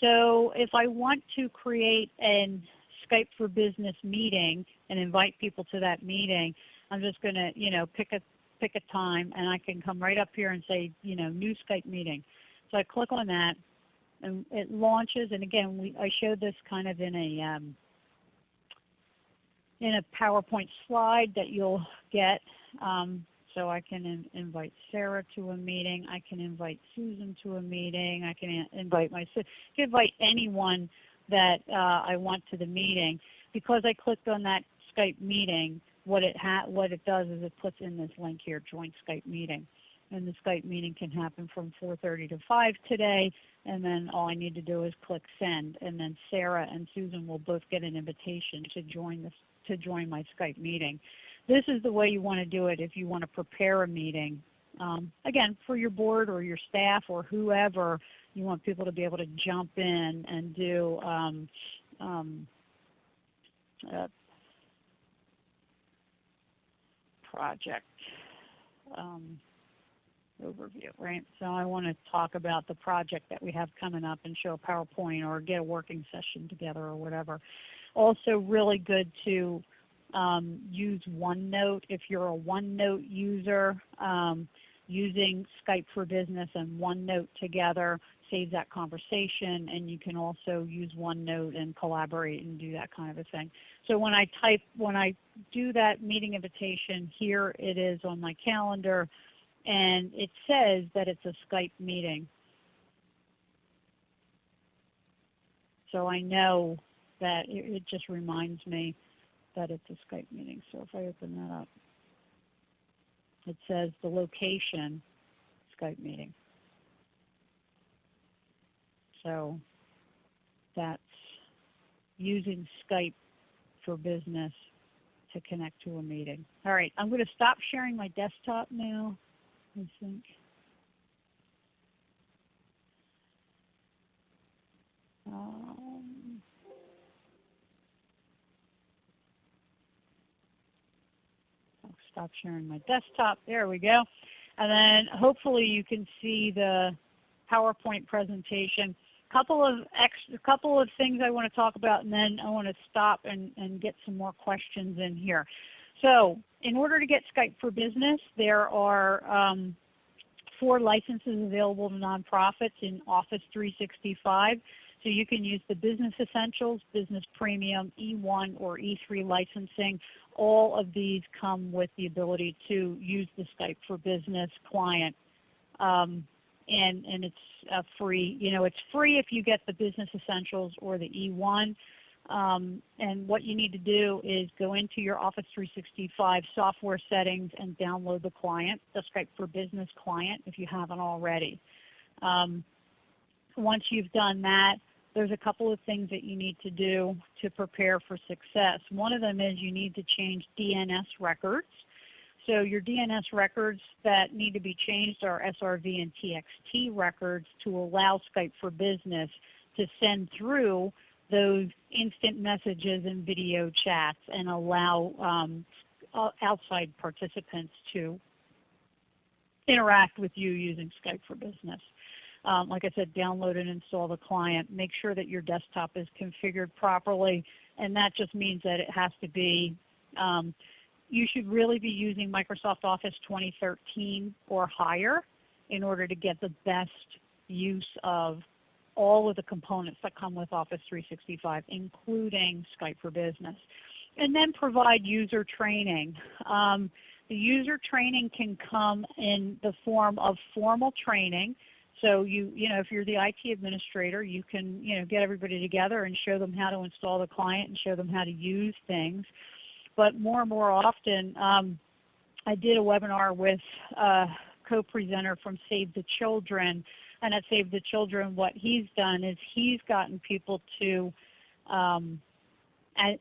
so if I want to create an Skype for Business meeting and invite people to that meeting, I'm just going to you know, pick, a, pick a time and I can come right up here and say you know, new Skype meeting. So I click on that and it launches and again we, I showed this kind of in a, um, in a PowerPoint slide that you'll get. Um, so I can in, invite Sarah to a meeting. I can invite Susan to a meeting. I can invite my I can invite anyone that uh, I want to the meeting. Because I clicked on that Skype meeting, what it, what it does is it puts in this link here, join Skype meeting. And the Skype meeting can happen from 4.30 to 5 today, and then all I need to do is click send. And then Sarah and Susan will both get an invitation to join, this, to join my Skype meeting. This is the way you want to do it if you want to prepare a meeting. Um, again, for your board or your staff or whoever, you want people to be able to jump in and do um, um, uh, project um, overview, right? So I want to talk about the project that we have coming up and show a PowerPoint or get a working session together or whatever. Also really good to um, use OneNote if you're a OneNote user. Um, using Skype for Business and OneNote together saves that conversation and you can also use OneNote and collaborate and do that kind of a thing. So when I type, when I do that meeting invitation, here it is on my calendar and it says that it's a Skype meeting. So I know that it, it just reminds me that it's a Skype meeting. So if I open that up, it says the location, Skype meeting. So that's using Skype for business to connect to a meeting. All right, I'm going to stop sharing my desktop now, I think. Um, I'll stop sharing my desktop. There we go. And then hopefully you can see the PowerPoint presentation couple of extra, couple of things I want to talk about, and then I want to stop and, and get some more questions in here. So in order to get Skype for Business, there are um, four licenses available to nonprofits in Office 365. So you can use the Business Essentials, Business Premium, E1 or E3 licensing. All of these come with the ability to use the Skype for Business client. Um, and, and it's uh, free. You know, it's free if you get the Business Essentials or the E1. Um, and what you need to do is go into your Office 365 software settings and download the client, the Skype for Business client if you haven't already. Um, once you've done that, there's a couple of things that you need to do to prepare for success. One of them is you need to change DNS records. So your DNS records that need to be changed are SRV and TXT records to allow Skype for Business to send through those instant messages and video chats and allow um, outside participants to interact with you using Skype for Business. Um, like I said, download and install the client. Make sure that your desktop is configured properly, and that just means that it has to be um, you should really be using Microsoft Office 2013 or higher in order to get the best use of all of the components that come with Office 365, including Skype for Business. And then provide user training. Um, the user training can come in the form of formal training. So you, you know, if you're the IT administrator, you can you know, get everybody together and show them how to install the client and show them how to use things but more and more often um, I did a webinar with a co-presenter from Save the Children. And at Save the Children what he's done is he's gotten people to, um,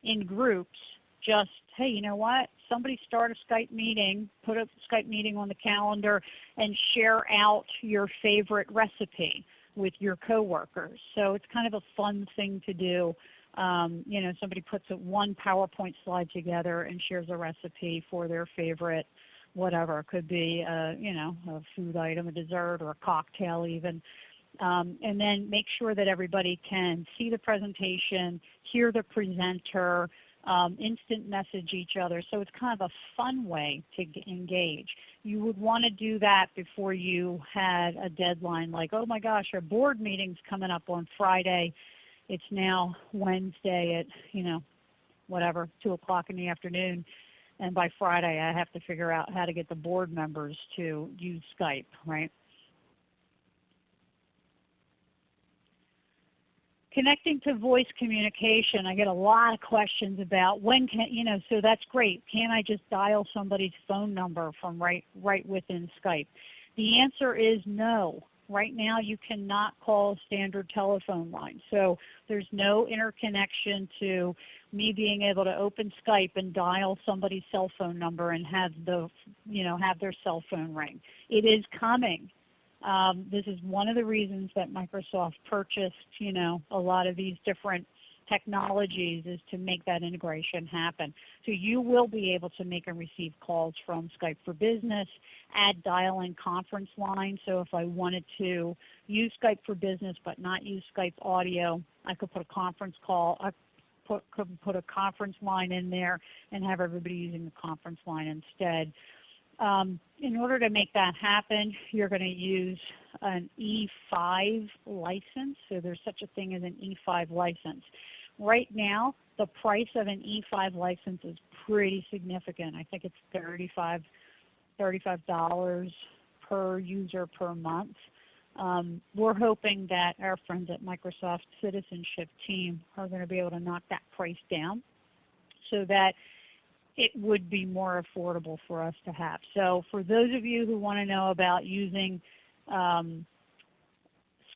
in groups, just, hey, you know what? Somebody start a Skype meeting, put a Skype meeting on the calendar, and share out your favorite recipe with your coworkers. So it's kind of a fun thing to do um, you know, somebody puts a, one PowerPoint slide together and shares a recipe for their favorite whatever. It could be a, you know, a food item, a dessert, or a cocktail even. Um, and then make sure that everybody can see the presentation, hear the presenter, um, instant message each other. So it's kind of a fun way to engage. You would want to do that before you had a deadline like, oh my gosh, our board meeting's coming up on Friday it's now Wednesday at you know whatever, 2 o'clock in the afternoon. And by Friday, I have to figure out how to get the board members to use Skype, right? Connecting to voice communication, I get a lot of questions about when can, you know, so that's great. Can I just dial somebody's phone number from right, right within Skype? The answer is no. Right now you cannot call a standard telephone line. So there's no interconnection to me being able to open Skype and dial somebody's cell phone number and have the you know have their cell phone ring. It is coming. Um, this is one of the reasons that Microsoft purchased you know a lot of these different technologies is to make that integration happen. So you will be able to make and receive calls from Skype for Business, add dial-in conference line. So if I wanted to use Skype for Business but not use Skype audio, I could put a conference call, I put, could put a conference line in there and have everybody using the conference line instead. Um, in order to make that happen, you're going to use an E5 license. So there's such a thing as an E5 license. Right now, the price of an E5 license is pretty significant. I think it's 35 $35 per user per month. Um, we're hoping that our friends at Microsoft Citizenship team are going to be able to knock that price down so that it would be more affordable for us to have. So for those of you who want to know about using um,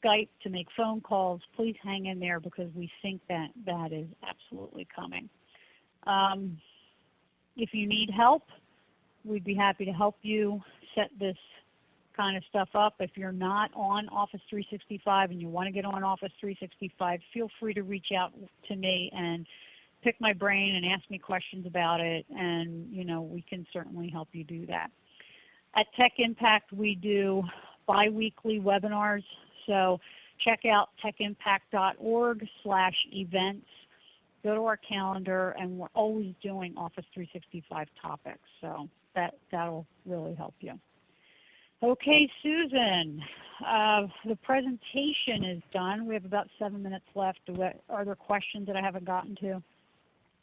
Skype to make phone calls, please hang in there because we think that that is absolutely coming. Um, if you need help, we'd be happy to help you set this kind of stuff up. If you're not on Office 365 and you want to get on Office 365, feel free to reach out to me and pick my brain and ask me questions about it, and you know, we can certainly help you do that. At Tech Impact, we do biweekly webinars. So check out techimpact.org slash events. Go to our calendar, and we're always doing Office 365 topics. So that, that'll really help you. Okay, Susan, uh, the presentation is done. We have about seven minutes left. Are there questions that I haven't gotten to?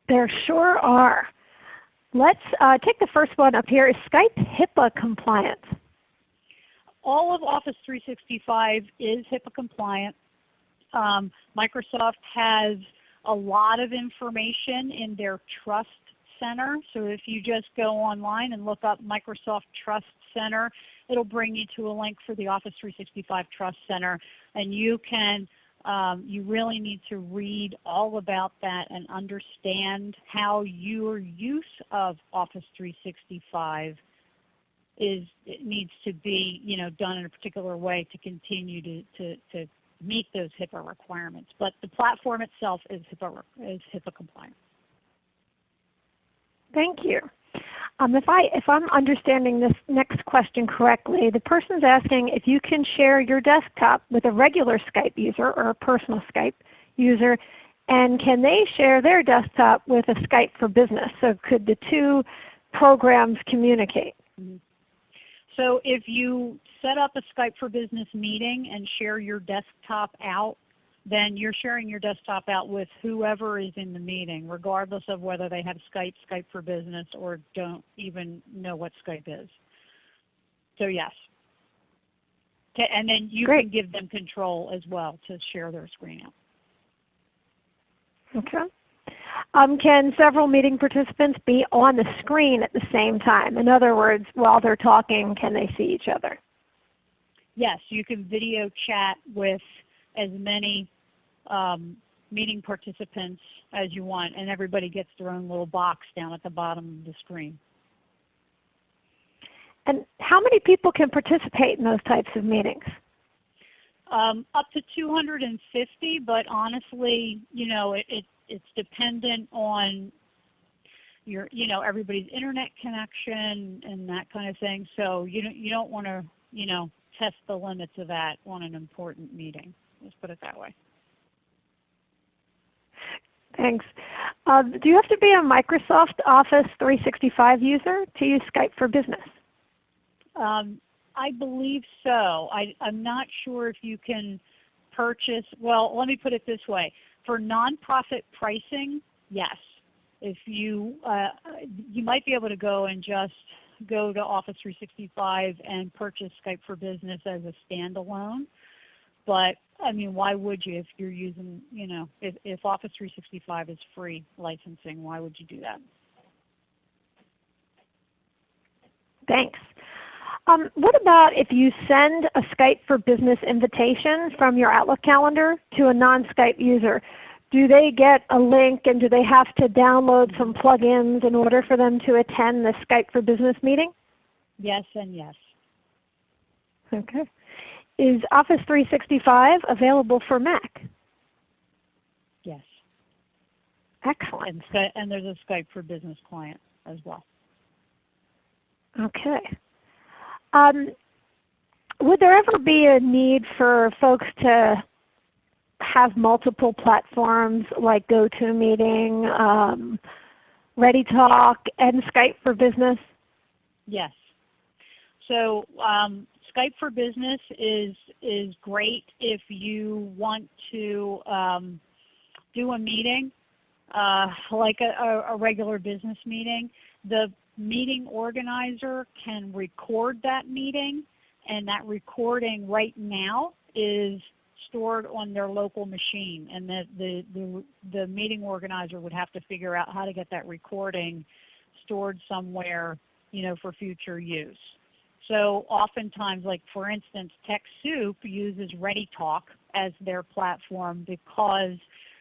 There sure are. Let's uh, take the first one up here. Is Skype HIPAA compliant? All of Office 365 is HIPAA compliant. Um, Microsoft has a lot of information in their Trust Center. So if you just go online and look up Microsoft Trust Center, it will bring you to a link for the Office 365 Trust Center. And you can um, you really need to read all about that and understand how your use of Office 365 is it needs to be you know, done in a particular way to continue to, to, to meet those HIPAA requirements. But the platform itself is HIPAA, is HIPAA compliant. Thank you. Um, if, I, if I'm understanding this next question correctly, the person is asking if you can share your desktop with a regular Skype user or a personal Skype user, and can they share their desktop with a Skype for Business? So could the two programs communicate? Mm -hmm. So if you set up a Skype for Business meeting and share your desktop out then you're sharing your desktop out with whoever is in the meeting, regardless of whether they have Skype, Skype for Business, or don't even know what Skype is. So yes. Okay, and then you Great. can give them control as well to share their screen out. Okay. Um, can several meeting participants be on the screen at the same time? In other words, while they're talking, can they see each other? Yes, you can video chat with as many um, meeting participants as you want, and everybody gets their own little box down at the bottom of the screen. And how many people can participate in those types of meetings? Um, up to 250, but honestly, you know, it, it, it's dependent on your, you know, everybody's internet connection and that kind of thing. So you don't, you don't want to, you know, test the limits of that on an important meeting. Let's put it that way. Thanks. Uh, do you have to be a Microsoft Office 365 user to use Skype for Business? Um, I believe so. I, am not sure if you can purchase, well let me put it this way. For nonprofit pricing, yes. if you, uh, you might be able to go and just go to Office 365 and purchase Skype for Business as a standalone. But I mean, why would you if you're using, you know, if, if Office 365 is free licensing, why would you do that? Thanks. Um, what about if you send a Skype for Business invitation from your Outlook calendar to a non-Skype user? Do they get a link and do they have to download some plugins in order for them to attend the Skype for Business meeting? Yes and yes. Okay. Is Office 365 available for Mac? Yes. Excellent. And, and there's a Skype for Business client as well. Okay. Um, would there ever be a need for folks to have multiple platforms like GoToMeeting, um, ReadyTalk, and Skype for Business? Yes. So um, Skype for Business is, is great if you want to um, do a meeting uh, like a, a, regular business meeting. The meeting organizer can record that meeting and that recording right now is stored on their local machine and the, the, the, the, meeting organizer would have to figure out how to get that recording stored somewhere you know, for future use. So oftentimes, like for instance, TechSoup uses ReadyTalk as their platform because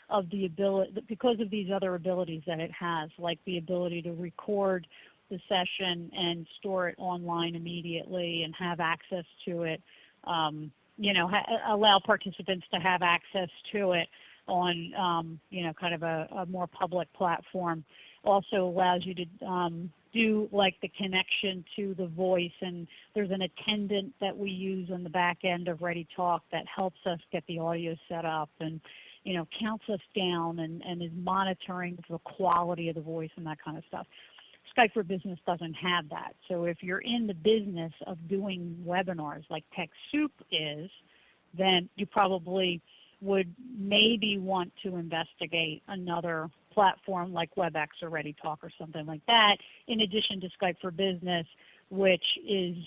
of the ability, because of these other abilities that it has, like the ability to record the session and store it online immediately and have access to it. Um, you know, allow participants to have access to it on um, you know, kind of a, a, more public platform. Also allows you to um, do like the connection to the voice and there's an attendant that we use on the back end of ReadyTalk that helps us get the audio set up and you know, counts us down and, and is monitoring the quality of the voice and that kind of stuff. Skype for Business doesn't have that. So if you're in the business of doing webinars like TechSoup is, then you probably would maybe want to investigate another platform like WebEx or ReadyTalk or something like that, in addition to Skype for Business, which is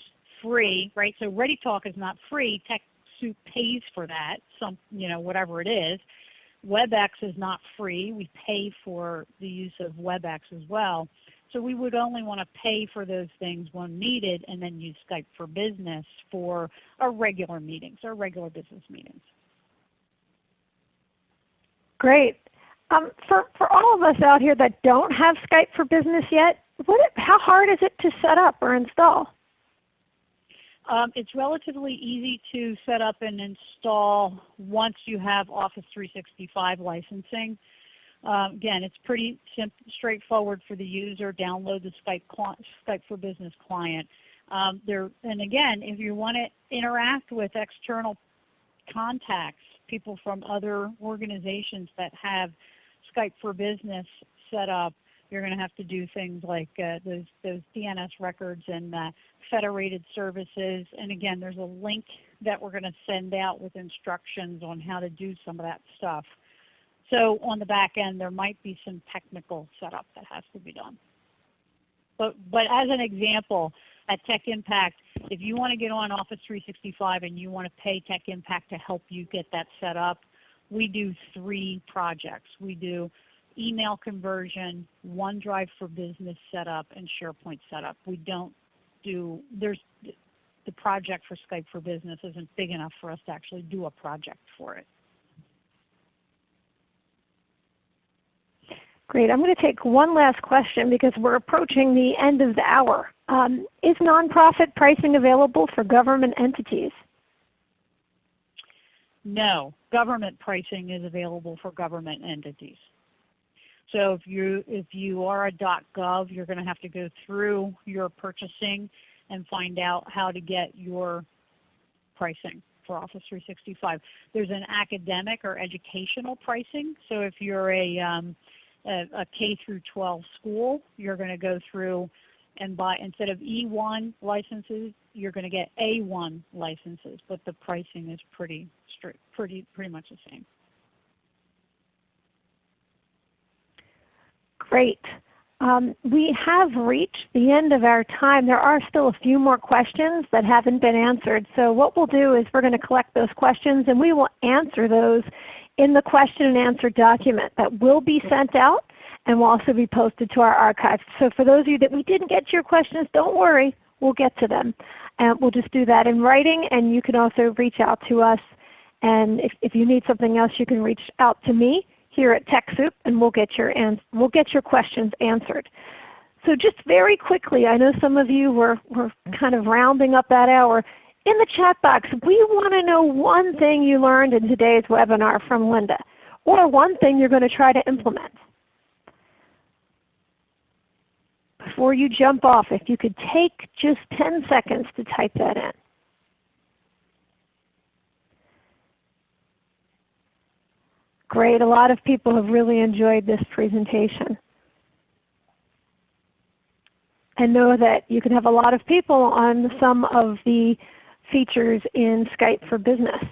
free, right? So ReadyTalk is not free. TechSoup pays for that, some, you know, whatever it is. WebEx is not free. We pay for the use of WebEx as well. So we would only want to pay for those things when needed and then use Skype for Business for our regular meetings, our regular business meetings. Great. Um, for, for all of us out here that don't have Skype for Business yet, what, how hard is it to set up or install? Um, it's relatively easy to set up and install once you have Office 365 licensing. Um, again, it's pretty straightforward for the user. Download the Skype, Skype for Business client. Um, there, and again, if you want to interact with external contacts, people from other organizations that have Skype for Business set up, you're going to have to do things like uh, those, those DNS records and uh, federated services. And again, there's a link that we're going to send out with instructions on how to do some of that stuff. So on the back end, there might be some technical setup that has to be done. But, but as an example, at Tech Impact, if you want to get on Office 365 and you want to pay Tech Impact to help you get that set up, we do three projects. We do email conversion, OneDrive for Business setup, and SharePoint setup. We don't do, there's, the project for Skype for Business isn't big enough for us to actually do a project for it. Great. I'm going to take one last question because we're approaching the end of the hour. Um, is nonprofit pricing available for government entities? No. Government pricing is available for government entities. So if you, if you are a .gov, you're going to have to go through your purchasing and find out how to get your pricing for Office 365. There's an academic or educational pricing. So if you're a um, a, a K through 12 school, you're going to go through and buy instead of E1 licenses, you're going to get A1 licenses, but the pricing is pretty strict, pretty pretty much the same. Great. Um, we have reached the end of our time. There are still a few more questions that haven't been answered. So what we'll do is we're going to collect those questions and we will answer those in the question and answer document that will be sent out and will also be posted to our archive. So for those of you that we didn't get to your questions, don't worry. We'll get to them. And we'll just do that in writing and you can also reach out to us. And if, if you need something else, you can reach out to me here at TechSoup and we'll get your, we'll get your questions answered. So just very quickly, I know some of you were, were kind of rounding up that hour. In the chat box, we want to know one thing you learned in today's webinar from Linda, or one thing you're going to try to implement. Before you jump off, if you could take just 10 seconds to type that in. Great. A lot of people have really enjoyed this presentation. And know that you can have a lot of people on some of the features in Skype for Business.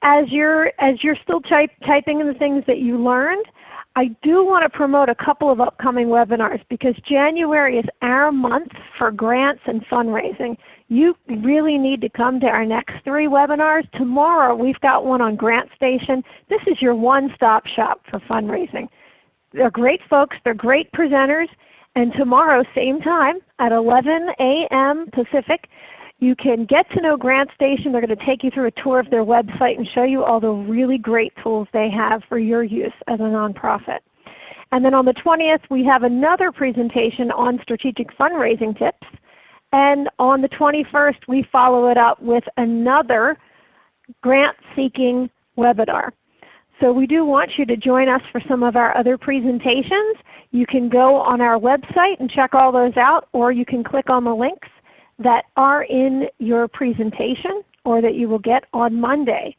As you're, as you're still type, typing in the things that you learned, I do want to promote a couple of upcoming webinars because January is our month for grants and fundraising. You really need to come to our next three webinars. Tomorrow we've got one on GrantStation. This is your one-stop shop for fundraising. They're great folks. They're great presenters. And tomorrow, same time at 11 a.m. Pacific, you can get to know GrantStation. They're going to take you through a tour of their website and show you all the really great tools they have for your use as a nonprofit. And then on the 20th we have another presentation on strategic fundraising tips. And on the 21st we follow it up with another grant seeking webinar. So we do want you to join us for some of our other presentations. You can go on our website and check all those out or you can click on the links that are in your presentation or that you will get on Monday.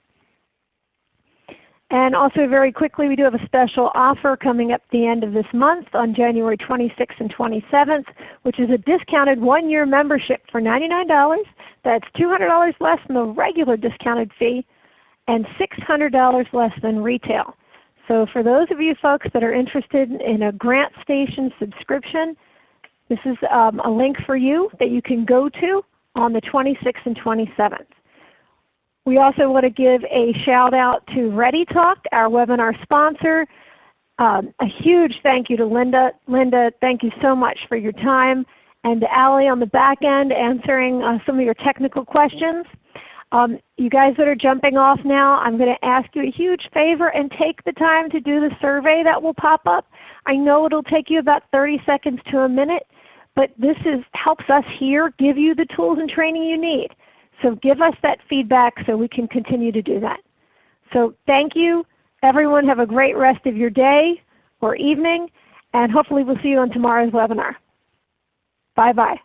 And also very quickly, we do have a special offer coming up the end of this month on January 26th and 27th, which is a discounted one-year membership for $99. That's $200 less than the regular discounted fee and $600 less than retail. So for those of you folks that are interested in a GrantStation subscription, this is um, a link for you that you can go to on the 26th and 27th. We also want to give a shout out to ReadyTalk, our webinar sponsor. Um, a huge thank you to Linda. Linda, thank you so much for your time. And to Allie on the back end answering uh, some of your technical questions. Um, you guys that are jumping off now, I'm going to ask you a huge favor and take the time to do the survey that will pop up. I know it will take you about 30 seconds to a minute, but this is, helps us here give you the tools and training you need. So give us that feedback so we can continue to do that. So thank you. Everyone have a great rest of your day or evening, and hopefully we'll see you on tomorrow's webinar. Bye-bye.